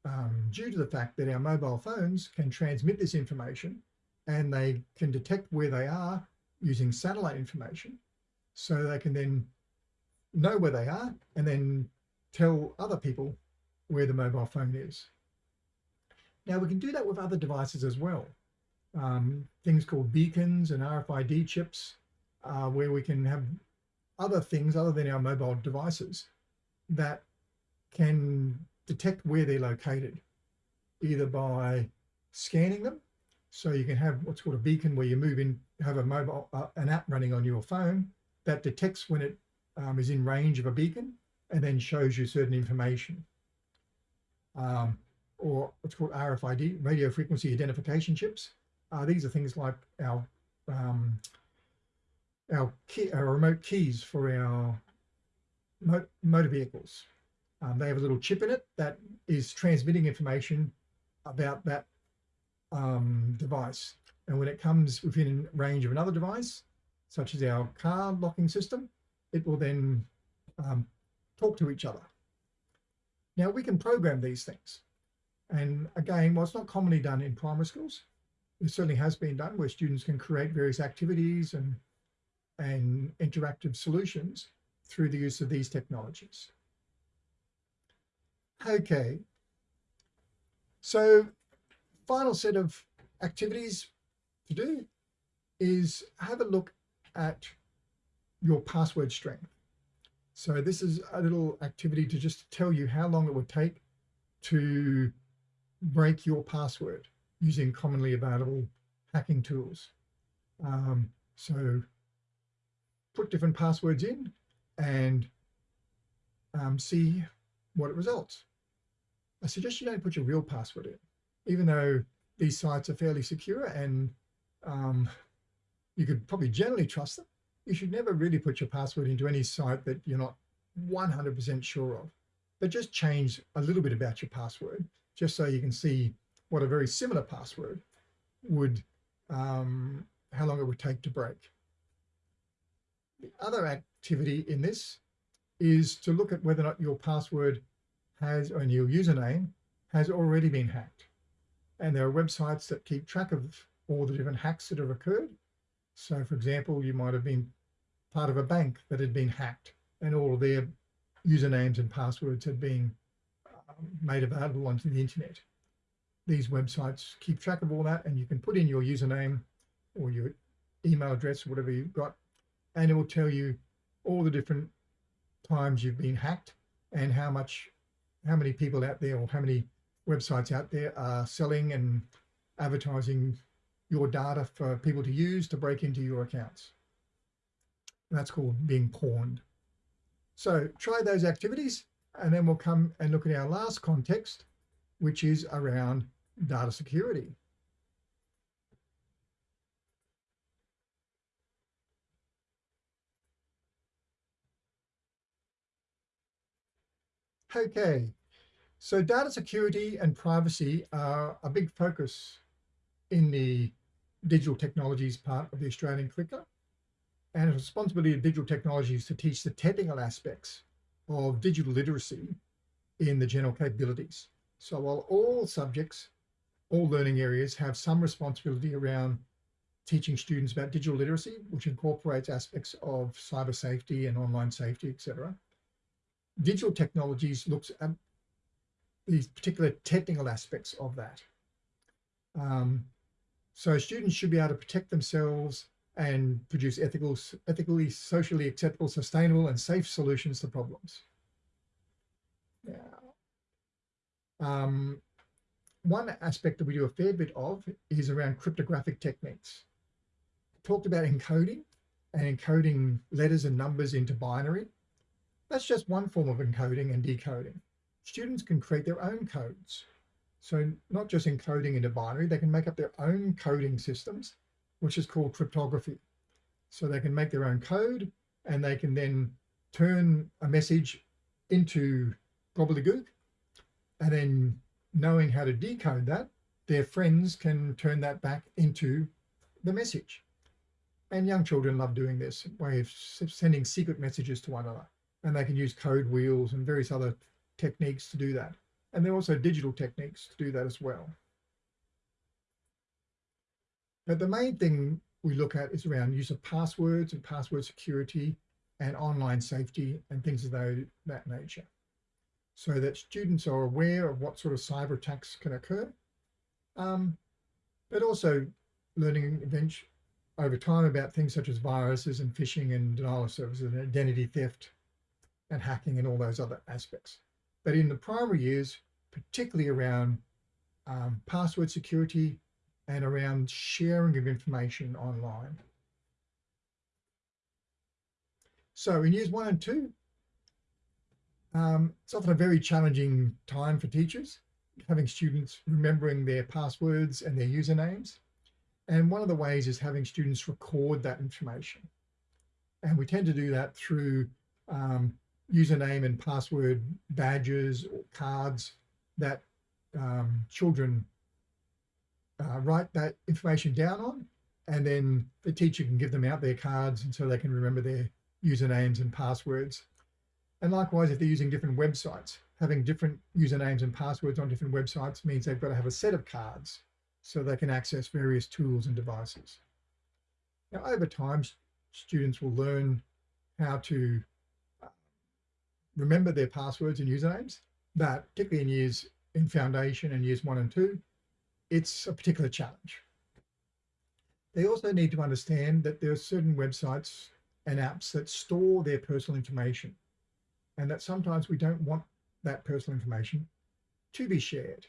um, due to the fact that our mobile phones can transmit this information and they can detect where they are using satellite information. So they can then know where they are and then tell other people where the mobile phone is. Now we can do that with other devices as well. Um, things called beacons and RFID chips, uh, where we can have other things other than our mobile devices that can detect where they're located, either by scanning them. So you can have what's called a beacon where you move in, have a mobile, uh, an app running on your phone that detects when it um, is in range of a beacon and then shows you certain information. Um, or what's called RFID, radio frequency identification chips. Uh, these are things like our um, our, key, our remote keys for our mo motor vehicles. Um, they have a little chip in it that is transmitting information about that um, device. And when it comes within range of another device, such as our car locking system, it will then um, talk to each other. Now we can program these things. And again, while it's not commonly done in primary schools, it certainly has been done where students can create various activities and, and interactive solutions through the use of these technologies. Okay, so final set of activities to do is have a look at your password strength. So this is a little activity to just tell you how long it would take to break your password using commonly available hacking tools. Um, so put different passwords in and um, see what it results. I suggest you don't put your real password in, even though these sites are fairly secure and um, you could probably generally trust them. You should never really put your password into any site that you're not 100% sure of, but just change a little bit about your password just so you can see what a very similar password would, um, how long it would take to break. The other activity in this is to look at whether or not your password has, or your username has already been hacked. And there are websites that keep track of all the different hacks that have occurred. So for example, you might have been part of a bank that had been hacked and all of their usernames and passwords had been made available onto the internet. These websites keep track of all that and you can put in your username or your email address, whatever you've got, and it will tell you all the different times you've been hacked and how much, how many people out there or how many websites out there are selling and advertising your data for people to use to break into your accounts. That's called being pwned. So try those activities and then we'll come and look at our last context, which is around data security. Okay, so data security and privacy are a big focus in the digital technologies part of the Australian curriculum. And the responsibility of digital technologies to teach the technical aspects of digital literacy in the general capabilities. So while all subjects, all learning areas have some responsibility around teaching students about digital literacy, which incorporates aspects of cyber safety and online safety, etc digital technologies looks at these particular technical aspects of that. Um, so students should be able to protect themselves and produce ethical, ethically, socially acceptable, sustainable and safe solutions to problems. Now, um, one aspect that we do a fair bit of is around cryptographic techniques. Talked about encoding and encoding letters and numbers into binary. That's just one form of encoding and decoding. Students can create their own codes. So not just encoding into binary, they can make up their own coding systems, which is called cryptography. So they can make their own code and they can then turn a message into gobbledygook and then knowing how to decode that, their friends can turn that back into the message. And young children love doing this way of sending secret messages to one another and they can use code wheels and various other techniques to do that. And there are also digital techniques to do that as well. But the main thing we look at is around use of passwords and password security and online safety and things of that nature. So that students are aware of what sort of cyber attacks can occur, um, but also learning over time about things such as viruses and phishing and denial of services and identity theft and hacking and all those other aspects. But in the primary years, particularly around um, password security and around sharing of information online. So in years one and two, um, it's often a very challenging time for teachers, having students remembering their passwords and their usernames. And one of the ways is having students record that information. And we tend to do that through um, username and password badges or cards that um, children uh, write that information down on and then the teacher can give them out their cards and so they can remember their usernames and passwords. And likewise, if they're using different websites, having different usernames and passwords on different websites means they've got to have a set of cards so they can access various tools and devices. Now, over time, students will learn how to remember their passwords and usernames, but particularly in years in foundation and years one and two, it's a particular challenge. They also need to understand that there are certain websites and apps that store their personal information and that sometimes we don't want that personal information to be shared.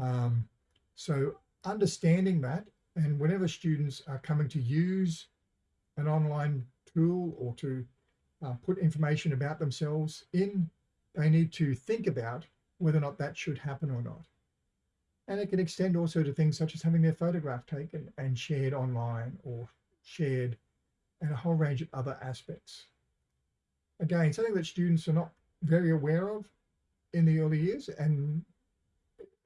Um, so understanding that and whenever students are coming to use an online tool or to uh, put information about themselves in, they need to think about whether or not that should happen or not. And it can extend also to things such as having their photograph taken and shared online or shared and a whole range of other aspects. Again, something that students are not very aware of in the early years and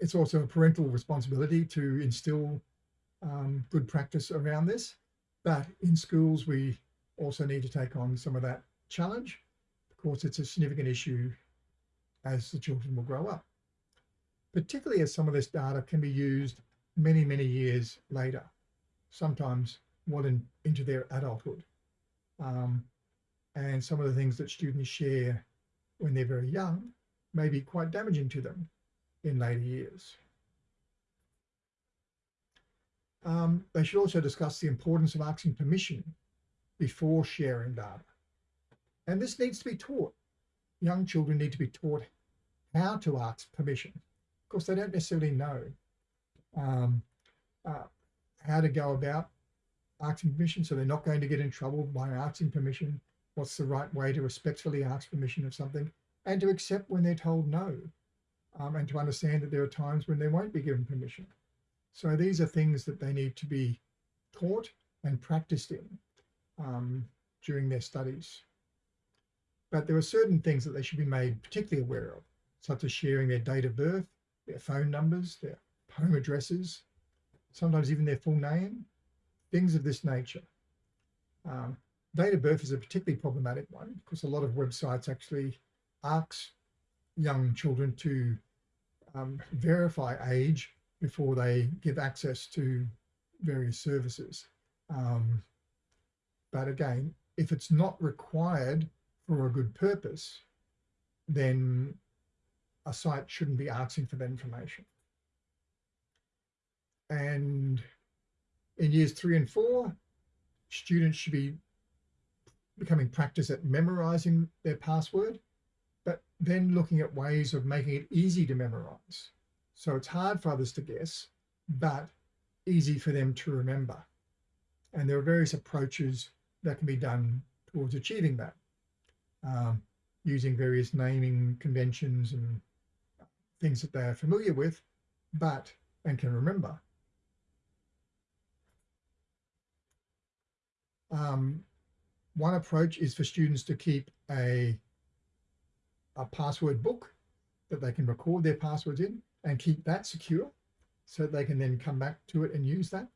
it's also a parental responsibility to instill um, good practice around this. But in schools, we also need to take on some of that challenge. Of course, it's a significant issue as the children will grow up, particularly as some of this data can be used many, many years later, sometimes well in, into their adulthood. Um, and some of the things that students share when they're very young may be quite damaging to them in later years. Um, they should also discuss the importance of asking permission before sharing data. And this needs to be taught. Young children need to be taught how to ask permission. Course, they don't necessarily know um, uh, how to go about asking permission, so they're not going to get in trouble by asking permission. What's the right way to respectfully ask permission of something and to accept when they're told no. um, and to understand that there are times when they won't be given permission. So these are things that they need to be taught and practiced in um, during their studies. But there are certain things that they should be made particularly aware of, such as sharing their date of birth, their phone numbers, their home addresses, sometimes even their full name, things of this nature. Um, date of birth is a particularly problematic one because a lot of websites actually ask young children to um, verify age before they give access to various services. Um, but again, if it's not required for a good purpose, then a site shouldn't be asking for that information. And in years three and four, students should be becoming practice at memorizing their password, but then looking at ways of making it easy to memorize. So it's hard for others to guess, but easy for them to remember. And there are various approaches that can be done towards achieving that, um, using various naming conventions and things that they are familiar with, but and can remember. Um, one approach is for students to keep a, a password book that they can record their passwords in and keep that secure so they can then come back to it and use that.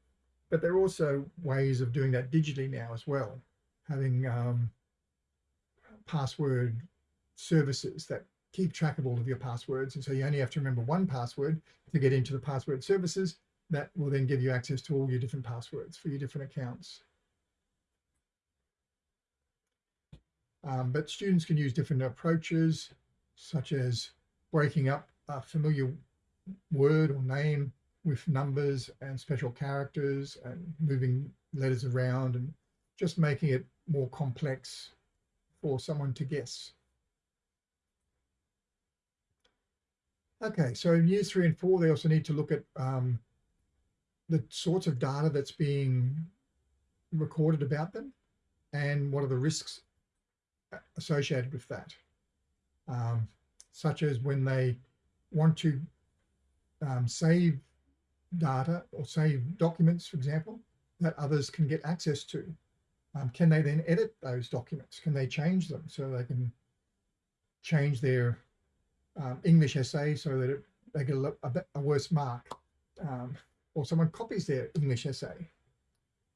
But there are also ways of doing that digitally now as well, having um, password services that keep track of all of your passwords. And so you only have to remember one password to get into the password services that will then give you access to all your different passwords for your different accounts. Um, but students can use different approaches, such as breaking up a familiar word or name with numbers and special characters and moving letters around and just making it more complex for someone to guess. Okay, so in years three and four, they also need to look at um, the sorts of data that's being recorded about them and what are the risks associated with that, um, such as when they want to um, save data or save documents, for example, that others can get access to. Um, can they then edit those documents? Can they change them so they can change their um, English essay so that it, they get a, a, a worse mark? Um, or someone copies their English essay?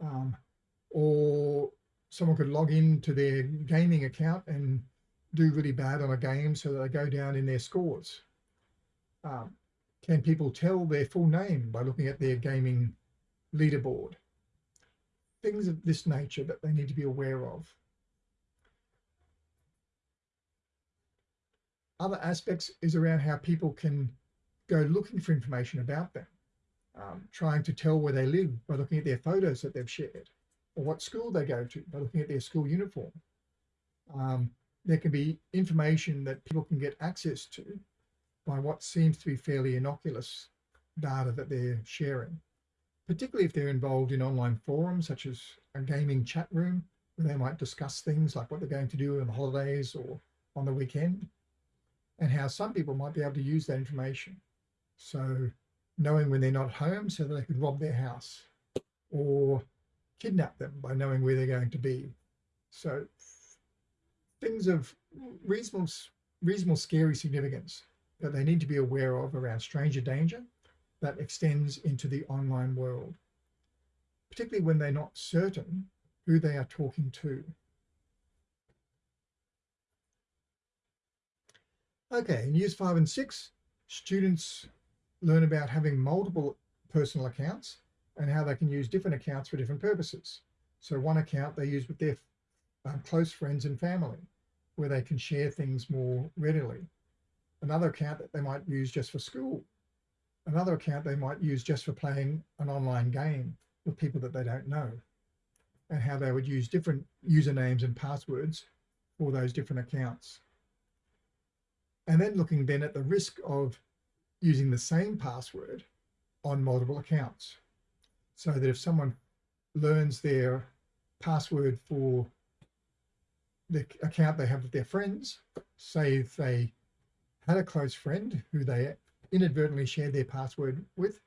Um, or someone could log into their gaming account and do really bad on a game so that they go down in their scores. Um, can people tell their full name by looking at their gaming leaderboard? Things of this nature that they need to be aware of. Other aspects is around how people can go looking for information about them, um, trying to tell where they live by looking at their photos that they've shared or what school they go to by looking at their school uniform. Um, there can be information that people can get access to by what seems to be fairly innocuous data that they're sharing, particularly if they're involved in online forums such as a gaming chat room where they might discuss things like what they're going to do on the holidays or on the weekend and how some people might be able to use that information. So knowing when they're not home so that they could rob their house or kidnap them by knowing where they're going to be. So things of reasonable, reasonable scary significance that they need to be aware of around stranger danger that extends into the online world, particularly when they're not certain who they are talking to. Okay, in years five and six, students learn about having multiple personal accounts and how they can use different accounts for different purposes. So one account they use with their um, close friends and family, where they can share things more readily. Another account that they might use just for school. Another account they might use just for playing an online game with people that they don't know and how they would use different usernames and passwords for those different accounts. And then looking then at the risk of using the same password on multiple accounts so that if someone learns their password for the account they have with their friends, say if they had a close friend who they inadvertently shared their password with,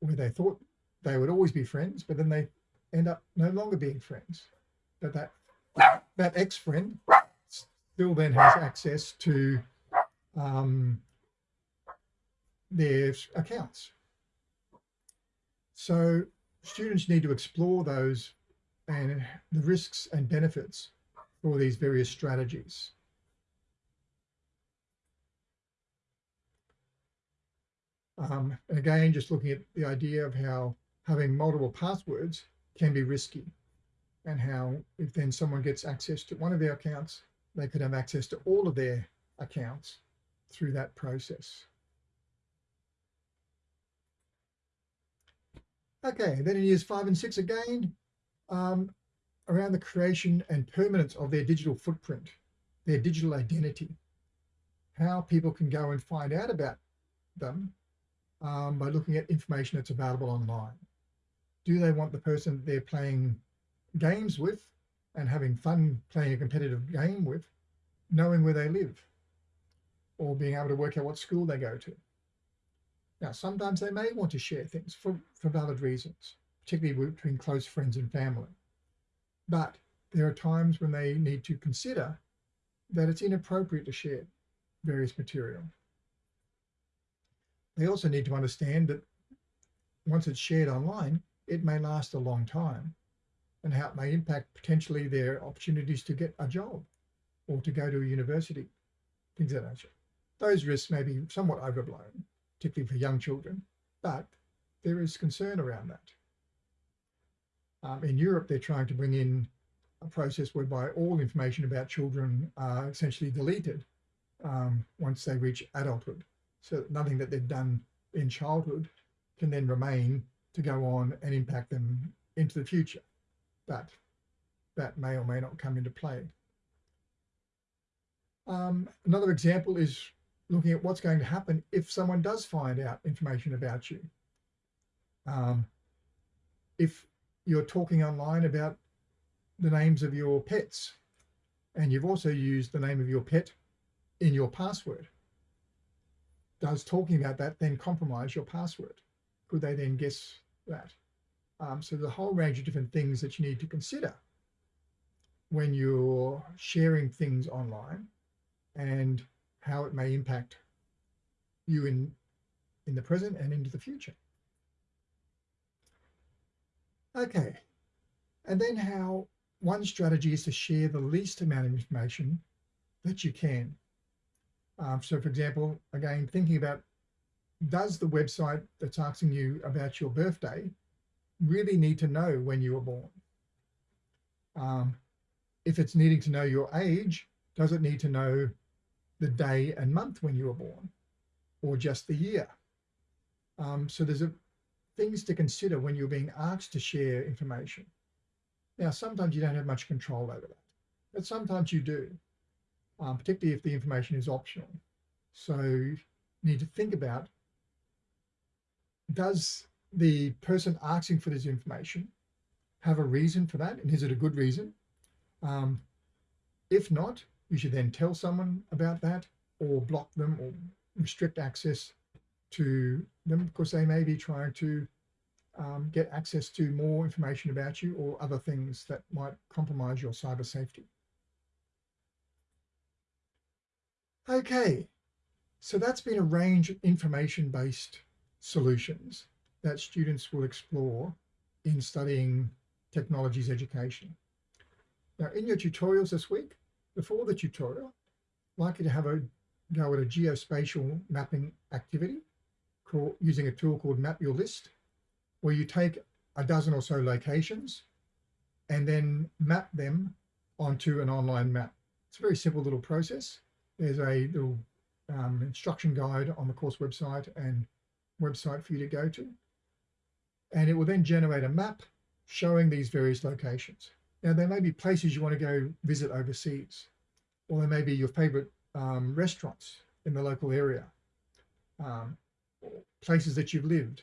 where they thought they would always be friends, but then they end up no longer being friends. But that that ex-friend still then has access to um, their accounts. So students need to explore those and the risks and benefits for these various strategies. Um, and again, just looking at the idea of how having multiple passwords can be risky and how if then someone gets access to one of their accounts, they could have access to all of their accounts through that process. Okay, then in years five and six again, um, around the creation and permanence of their digital footprint, their digital identity, how people can go and find out about them um, by looking at information that's available online. Do they want the person they're playing games with and having fun playing a competitive game with, knowing where they live or being able to work out what school they go to? Now, sometimes they may want to share things for, for valid reasons, particularly between close friends and family. But there are times when they need to consider that it's inappropriate to share various material. They also need to understand that once it's shared online, it may last a long time and how it may impact potentially their opportunities to get a job or to go to a university, things of that nature. Those risks may be somewhat overblown, particularly for young children, but there is concern around that. Um, in Europe, they're trying to bring in a process whereby all information about children are essentially deleted um, once they reach adulthood. So that nothing that they've done in childhood can then remain to go on and impact them into the future. But that may or may not come into play. Um, another example is looking at what's going to happen if someone does find out information about you. Um, if you're talking online about the names of your pets and you've also used the name of your pet in your password, does talking about that then compromise your password? Could they then guess that? Um, so the whole range of different things that you need to consider when you're sharing things online and how it may impact you in, in the present and into the future. Okay, and then how one strategy is to share the least amount of information that you can. Um, so for example, again, thinking about does the website that's asking you about your birthday really need to know when you were born? Um, if it's needing to know your age, does it need to know the day and month when you were born or just the year? Um, so there's a, things to consider when you're being asked to share information. Now, sometimes you don't have much control over that, but sometimes you do, um, particularly if the information is optional. So you need to think about, does the person asking for this information have a reason for that? And is it a good reason? Um, if not, you should then tell someone about that or block them or restrict access to them because they may be trying to um, get access to more information about you or other things that might compromise your cyber safety. Okay, so that's been a range of information-based solutions that students will explore in studying technologies education. Now, in your tutorials this week, before the tutorial, I'd like you to have a go at a geospatial mapping activity using a tool called Map Your List, where you take a dozen or so locations and then map them onto an online map. It's a very simple little process. There's a little um, instruction guide on the course website and website for you to go to. And it will then generate a map showing these various locations. Now, there may be places you want to go visit overseas, or there may be your favorite um, restaurants in the local area, um, places that you've lived.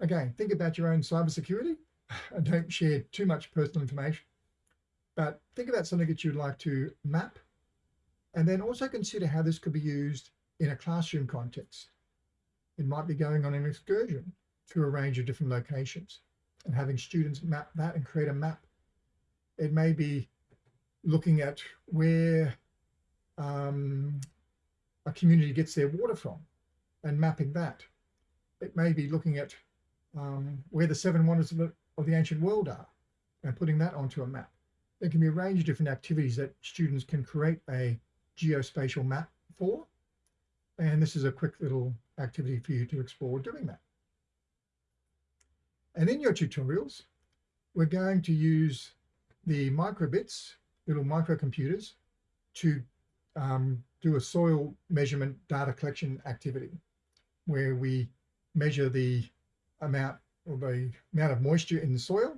Again, think about your own cybersecurity *laughs* and don't share too much personal information, but think about something that you'd like to map and then also consider how this could be used in a classroom context. It might be going on an excursion to a range of different locations and having students map that and create a map. It may be looking at where um, a community gets their water from and mapping that. It may be looking at um, where the seven wonders of the, of the ancient world are and putting that onto a map. There can be a range of different activities that students can create a geospatial map for. And this is a quick little activity for you to explore doing that. And in your tutorials, we're going to use the microbits, little microcomputers, to um, do a soil measurement data collection activity where we measure the amount or the amount of moisture in the soil,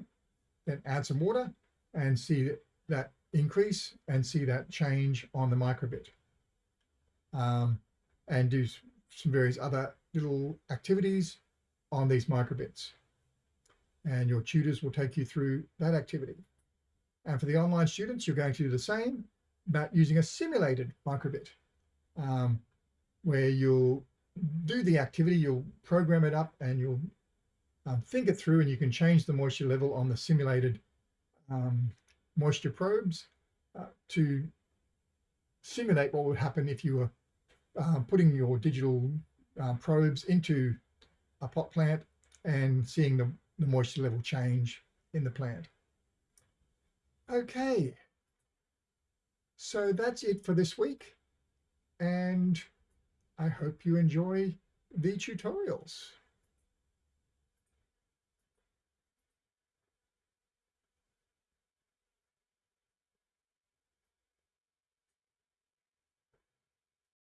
then add some water and see that increase and see that change on the microbit. Um, and do some various other little activities on these microbits. And your tutors will take you through that activity. And for the online students, you're going to do the same, but using a simulated microbit, um, where you'll do the activity, you'll program it up and you'll um, think it through and you can change the moisture level on the simulated um, moisture probes uh, to simulate what would happen if you were uh, putting your digital uh, probes into a pot plant and seeing the, the moisture level change in the plant. Okay, so that's it for this week and I hope you enjoy the tutorials.